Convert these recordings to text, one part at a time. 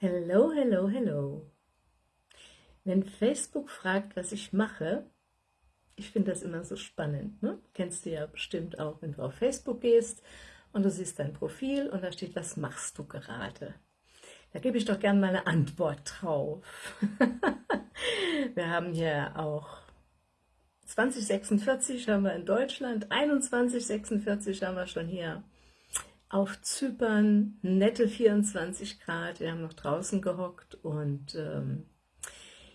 Hello, hello, hello. Wenn Facebook fragt, was ich mache, ich finde das immer so spannend. Ne? Kennst du ja bestimmt auch, wenn du auf Facebook gehst und du siehst dein Profil und da steht, was machst du gerade? Da gebe ich doch gerne mal eine Antwort drauf. wir haben hier auch 2046 haben wir in Deutschland, 2146 haben wir schon hier auf Zypern, nette 24 Grad, wir haben noch draußen gehockt und ähm,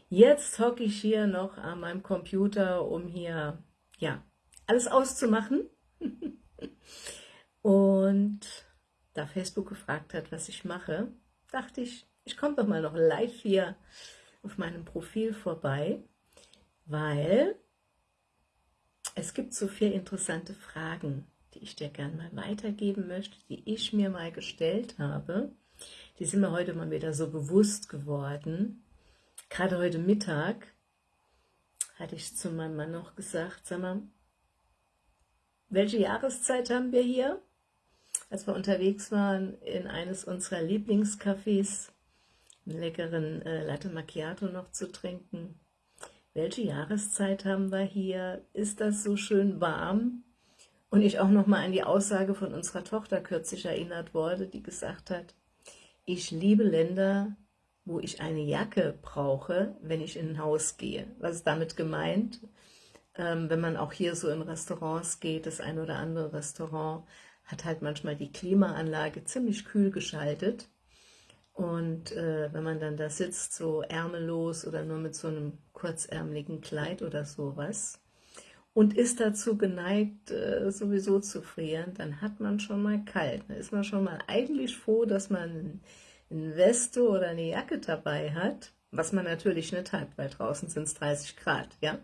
jetzt hocke ich hier noch an meinem Computer, um hier, ja, alles auszumachen. und da Facebook gefragt hat, was ich mache, dachte ich, ich komme doch mal noch live hier auf meinem Profil vorbei, weil es gibt so vier interessante Fragen, die ich dir gerne mal weitergeben möchte, die ich mir mal gestellt habe. Die sind mir heute mal wieder so bewusst geworden. Gerade heute Mittag hatte ich zu meinem Mann noch gesagt, sag mal, welche Jahreszeit haben wir hier? Als wir unterwegs waren in eines unserer Lieblingscafés, einen leckeren äh, Latte Macchiato noch zu trinken. Welche Jahreszeit haben wir hier? Ist das so schön warm? Und ich auch noch mal an die Aussage von unserer Tochter kürzlich erinnert wurde, die gesagt hat, ich liebe Länder, wo ich eine Jacke brauche, wenn ich in ein Haus gehe. Was ist damit gemeint? Ähm, wenn man auch hier so in Restaurants geht, das ein oder andere Restaurant hat halt manchmal die Klimaanlage ziemlich kühl geschaltet. Und äh, wenn man dann da sitzt, so ärmellos oder nur mit so einem kurzärmeligen Kleid oder sowas, und ist dazu geneigt, äh, sowieso zu frieren, dann hat man schon mal kalt. Da ist man schon mal eigentlich froh, dass man eine Weste oder eine Jacke dabei hat, was man natürlich nicht hat, weil draußen sind es 30 Grad, ja?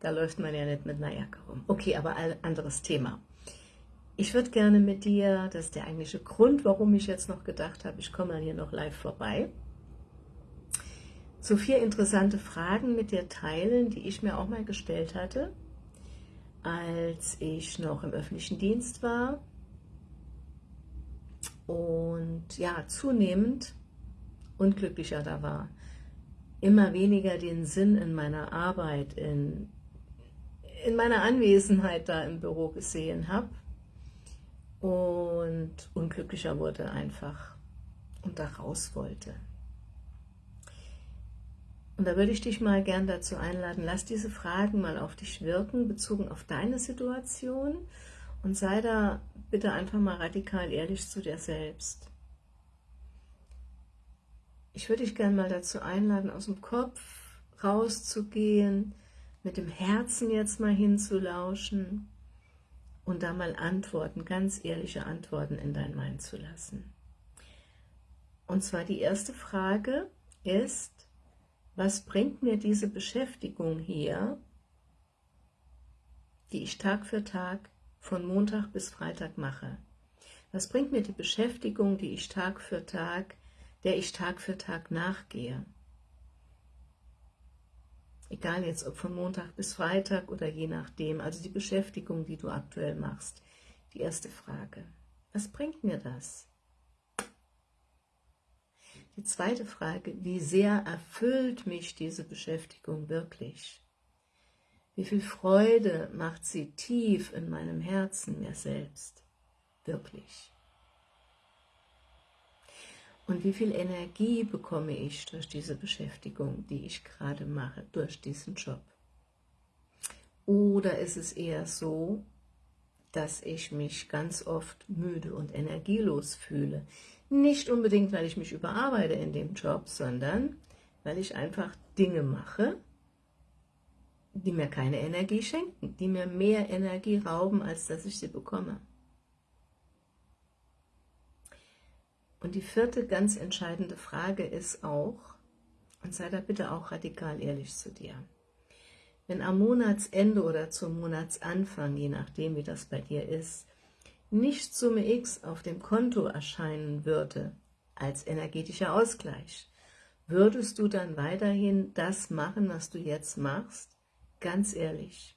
Da läuft man ja nicht mit einer Jacke rum. Okay, aber ein anderes Thema. Ich würde gerne mit dir, das ist der eigentliche Grund, warum ich jetzt noch gedacht habe, ich komme mal hier noch live vorbei, so vier interessante Fragen mit dir teilen, die ich mir auch mal gestellt hatte, als ich noch im öffentlichen Dienst war. Und ja, zunehmend unglücklicher da war, immer weniger den Sinn in meiner Arbeit, in, in meiner Anwesenheit da im Büro gesehen habe und unglücklicher wurde einfach und da raus wollte. Und da würde ich dich mal gern dazu einladen, lass diese Fragen mal auf dich wirken, bezogen auf deine Situation und sei da bitte einfach mal radikal ehrlich zu dir selbst. Ich würde dich gern mal dazu einladen, aus dem Kopf rauszugehen, mit dem Herzen jetzt mal hinzulauschen und da mal Antworten, ganz ehrliche Antworten in dein Mind zu lassen. Und zwar die erste Frage ist, was bringt mir diese Beschäftigung hier, die ich Tag für Tag von Montag bis Freitag mache? Was bringt mir die Beschäftigung, die ich Tag für Tag, der ich Tag für Tag nachgehe? Egal jetzt, ob von Montag bis Freitag oder je nachdem, also die Beschäftigung, die du aktuell machst. Die erste Frage. Was bringt mir das? Die zweite Frage, wie sehr erfüllt mich diese Beschäftigung wirklich? Wie viel Freude macht sie tief in meinem Herzen mir selbst? Wirklich. Und wie viel Energie bekomme ich durch diese Beschäftigung, die ich gerade mache, durch diesen Job? Oder ist es eher so, dass ich mich ganz oft müde und energielos fühle, nicht unbedingt, weil ich mich überarbeite in dem Job, sondern weil ich einfach Dinge mache, die mir keine Energie schenken, die mir mehr Energie rauben, als dass ich sie bekomme. Und die vierte ganz entscheidende Frage ist auch, und sei da bitte auch radikal ehrlich zu dir, wenn am Monatsende oder zum Monatsanfang, je nachdem wie das bei dir ist, nicht Summe X auf dem Konto erscheinen würde als energetischer Ausgleich, würdest du dann weiterhin das machen, was du jetzt machst? Ganz ehrlich.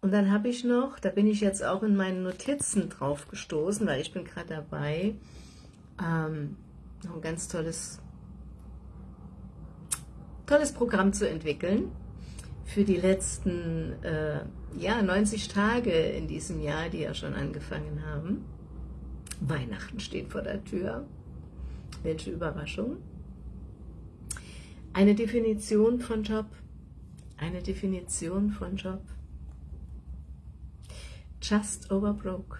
Und dann habe ich noch, da bin ich jetzt auch in meinen Notizen drauf gestoßen, weil ich bin gerade dabei, ähm, noch ein ganz tolles, tolles Programm zu entwickeln für die letzten äh, ja, 90 Tage in diesem Jahr, die ja schon angefangen haben. Weihnachten steht vor der Tür. Welche Überraschung. Eine Definition von Job. Eine Definition von Job. Just over broke.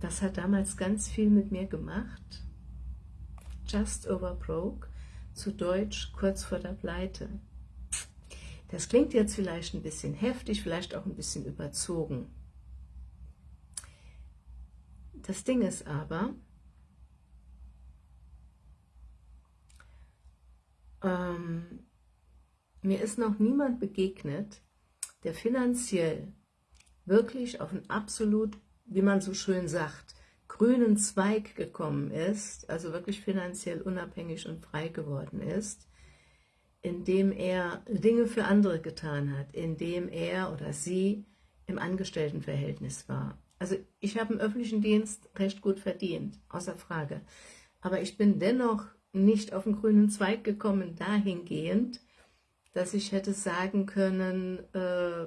Das hat damals ganz viel mit mir gemacht. Just over broke, zu Deutsch kurz vor der Pleite. Das klingt jetzt vielleicht ein bisschen heftig, vielleicht auch ein bisschen überzogen. Das Ding ist aber, ähm, mir ist noch niemand begegnet, der finanziell wirklich auf einen absolut, wie man so schön sagt, grünen Zweig gekommen ist, also wirklich finanziell unabhängig und frei geworden ist, indem er Dinge für andere getan hat, indem er oder sie im Angestelltenverhältnis war. Also ich habe im öffentlichen Dienst recht gut verdient, außer Frage. Aber ich bin dennoch nicht auf den grünen Zweig gekommen, dahingehend, dass ich hätte sagen können, äh,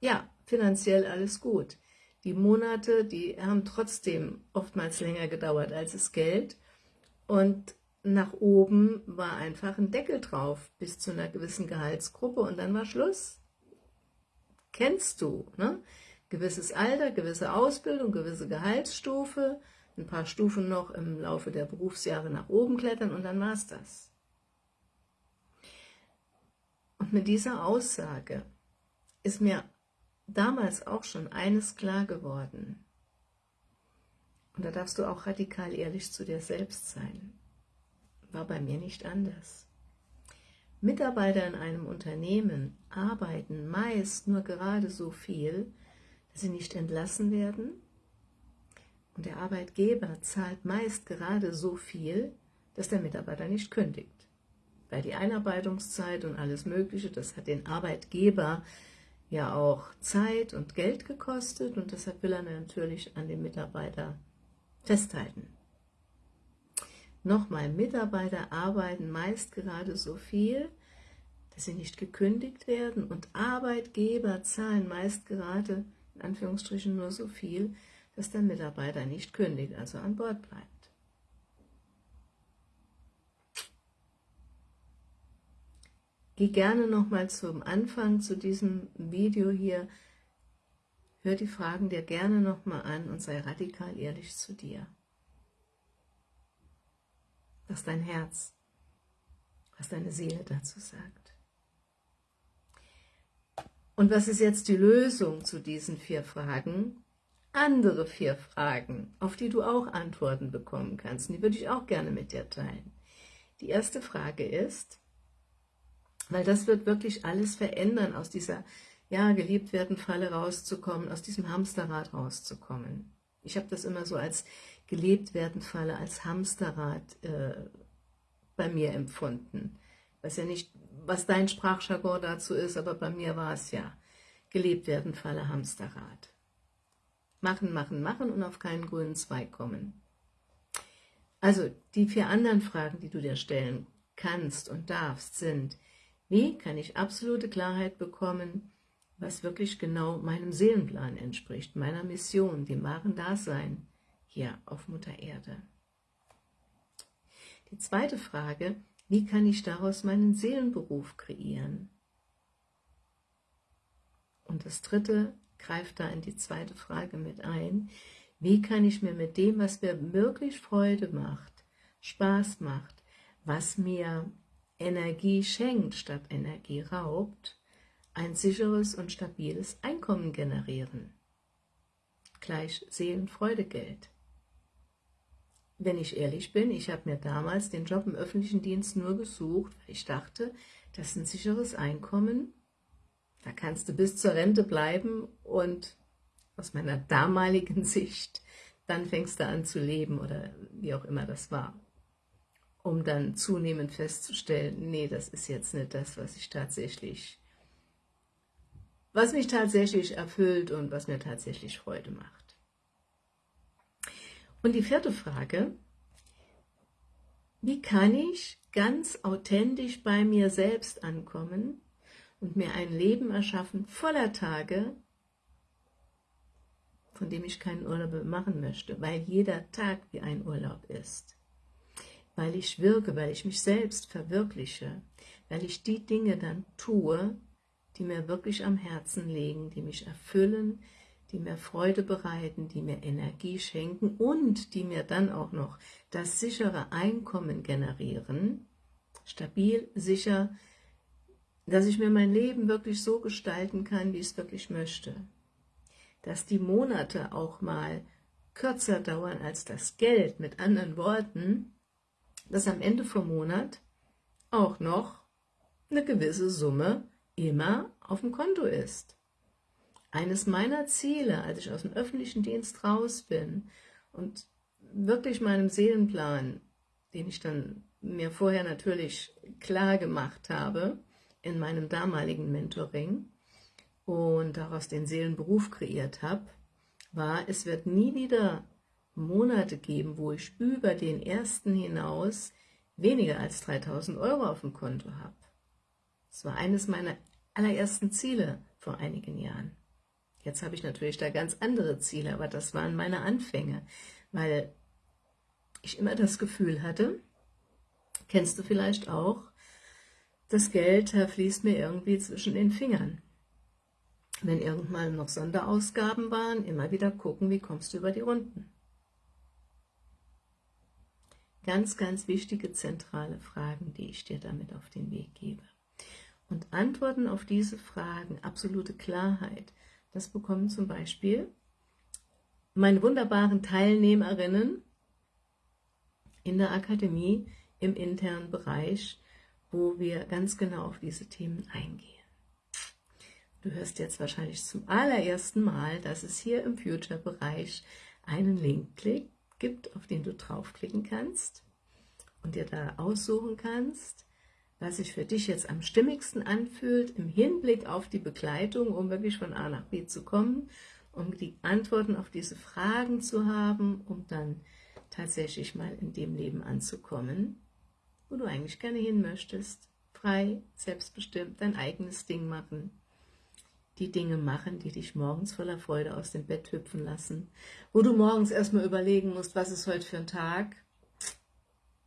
ja, finanziell alles gut. Die Monate, die haben trotzdem oftmals länger gedauert als das Geld und nach oben war einfach ein Deckel drauf bis zu einer gewissen Gehaltsgruppe und dann war Schluss. Kennst du, ne? Gewisses Alter, gewisse Ausbildung, gewisse Gehaltsstufe, ein paar Stufen noch im Laufe der Berufsjahre nach oben klettern und dann war es das. Und mit dieser Aussage ist mir damals auch schon eines klar geworden. Und da darfst du auch radikal ehrlich zu dir selbst sein. War bei mir nicht anders. Mitarbeiter in einem Unternehmen arbeiten meist nur gerade so viel, dass sie nicht entlassen werden und der Arbeitgeber zahlt meist gerade so viel, dass der Mitarbeiter nicht kündigt. Weil die Einarbeitungszeit und alles Mögliche, das hat den Arbeitgeber ja auch Zeit und Geld gekostet und deshalb will er natürlich an dem Mitarbeiter festhalten. Nochmal, Mitarbeiter arbeiten meist gerade so viel, dass sie nicht gekündigt werden und Arbeitgeber zahlen meist gerade, in Anführungsstrichen, nur so viel, dass der Mitarbeiter nicht kündigt, also an Bord bleibt. Geh gerne nochmal zum Anfang zu diesem Video hier, hör die Fragen dir gerne nochmal an und sei radikal ehrlich zu dir. Was dein Herz, was deine Seele dazu sagt. Und was ist jetzt die Lösung zu diesen vier Fragen? Andere vier Fragen, auf die du auch Antworten bekommen kannst. Und die würde ich auch gerne mit dir teilen. Die erste Frage ist, weil das wird wirklich alles verändern, aus dieser, ja, geliebt werden Falle rauszukommen, aus diesem Hamsterrad rauszukommen. Ich habe das immer so als gelebt werden Falle, als Hamsterrad äh, bei mir empfunden. Weiß ja nicht, was dein Sprachjargon dazu ist, aber bei mir war es ja gelebt werden Falle, Hamsterrad. Machen, machen, machen und auf keinen grünen Zweig kommen. Also die vier anderen Fragen, die du dir stellen kannst und darfst, sind, wie kann ich absolute Klarheit bekommen, was wirklich genau meinem Seelenplan entspricht, meiner Mission, dem wahren Dasein hier auf Mutter Erde? Die zweite Frage, wie kann ich daraus meinen Seelenberuf kreieren? Und das dritte greift da in die zweite Frage mit ein, wie kann ich mir mit dem, was mir wirklich Freude macht, Spaß macht, was mir Energie schenkt statt Energie raubt, ein sicheres und stabiles Einkommen generieren. Gleich Seelenfreudegeld. Wenn ich ehrlich bin, ich habe mir damals den Job im öffentlichen Dienst nur gesucht, weil ich dachte, das ist ein sicheres Einkommen, da kannst du bis zur Rente bleiben und aus meiner damaligen Sicht, dann fängst du an zu leben oder wie auch immer das war um dann zunehmend festzustellen, nee, das ist jetzt nicht das, was ich tatsächlich was mich tatsächlich erfüllt und was mir tatsächlich Freude macht. Und die vierte Frage, wie kann ich ganz authentisch bei mir selbst ankommen und mir ein Leben erschaffen voller Tage, von dem ich keinen Urlaub machen möchte, weil jeder Tag wie ein Urlaub ist, weil ich wirke, weil ich mich selbst verwirkliche, weil ich die Dinge dann tue, die mir wirklich am Herzen liegen, die mich erfüllen, die mir Freude bereiten, die mir Energie schenken und die mir dann auch noch das sichere Einkommen generieren, stabil, sicher, dass ich mir mein Leben wirklich so gestalten kann, wie ich es wirklich möchte. Dass die Monate auch mal kürzer dauern als das Geld, mit anderen Worten, dass am Ende vom Monat auch noch eine gewisse Summe immer auf dem Konto ist. Eines meiner Ziele, als ich aus dem öffentlichen Dienst raus bin und wirklich meinem Seelenplan, den ich dann mir vorher natürlich klar gemacht habe, in meinem damaligen Mentoring und daraus den Seelenberuf kreiert habe, war, es wird nie wieder Monate geben, wo ich über den ersten hinaus weniger als 3000 Euro auf dem Konto habe. Das war eines meiner allerersten Ziele vor einigen Jahren. Jetzt habe ich natürlich da ganz andere Ziele, aber das waren meine Anfänge, weil ich immer das Gefühl hatte, kennst du vielleicht auch, das Geld fließt mir irgendwie zwischen den Fingern. Wenn irgendwann noch Sonderausgaben waren, immer wieder gucken, wie kommst du über die Runden. Ganz, ganz wichtige zentrale Fragen, die ich dir damit auf den Weg gebe. Und Antworten auf diese Fragen, absolute Klarheit, das bekommen zum Beispiel meine wunderbaren Teilnehmerinnen in der Akademie im internen Bereich, wo wir ganz genau auf diese Themen eingehen. Du hörst jetzt wahrscheinlich zum allerersten Mal, dass es hier im Future-Bereich einen Link gibt, auf den du draufklicken kannst und dir da aussuchen kannst, was sich für dich jetzt am stimmigsten anfühlt, im Hinblick auf die Begleitung, um wirklich von A nach B zu kommen, um die Antworten auf diese Fragen zu haben, um dann tatsächlich mal in dem Leben anzukommen, wo du eigentlich gerne hin möchtest, frei, selbstbestimmt, dein eigenes Ding machen, die Dinge machen, die dich morgens voller Freude aus dem Bett hüpfen lassen, wo du morgens erstmal überlegen musst, was ist heute für ein Tag,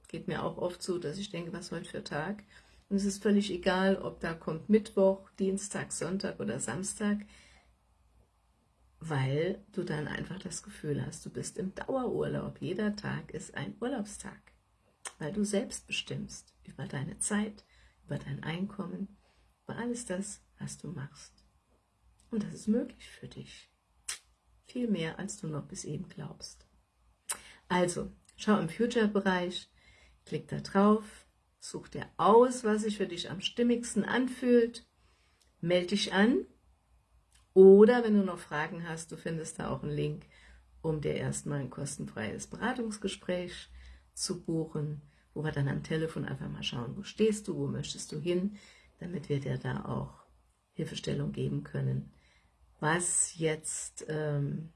geht mir auch oft so, dass ich denke, was heute für ein Tag, und es ist völlig egal, ob da kommt Mittwoch, Dienstag, Sonntag oder Samstag, weil du dann einfach das Gefühl hast, du bist im Dauerurlaub. Jeder Tag ist ein Urlaubstag weil du selbst bestimmst über deine Zeit, über dein Einkommen, über alles das, was du machst. Und das ist möglich für dich. Viel mehr, als du noch bis eben glaubst. Also, schau im Future-Bereich, klick da drauf, such dir aus, was sich für dich am stimmigsten anfühlt, melde dich an oder wenn du noch Fragen hast, du findest da auch einen Link, um dir erstmal ein kostenfreies Beratungsgespräch zu buchen, wo wir dann am Telefon einfach mal schauen, wo stehst du, wo möchtest du hin, damit wir dir da auch Hilfestellung geben können, was jetzt ähm,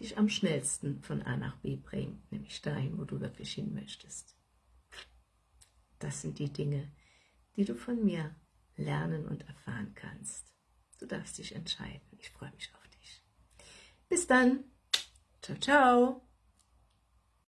dich am schnellsten von A nach B bringt, nämlich dahin, wo du wirklich hin möchtest. Das sind die Dinge, die du von mir lernen und erfahren kannst. Du darfst dich entscheiden. Ich freue mich auf dich. Bis dann. Ciao, ciao.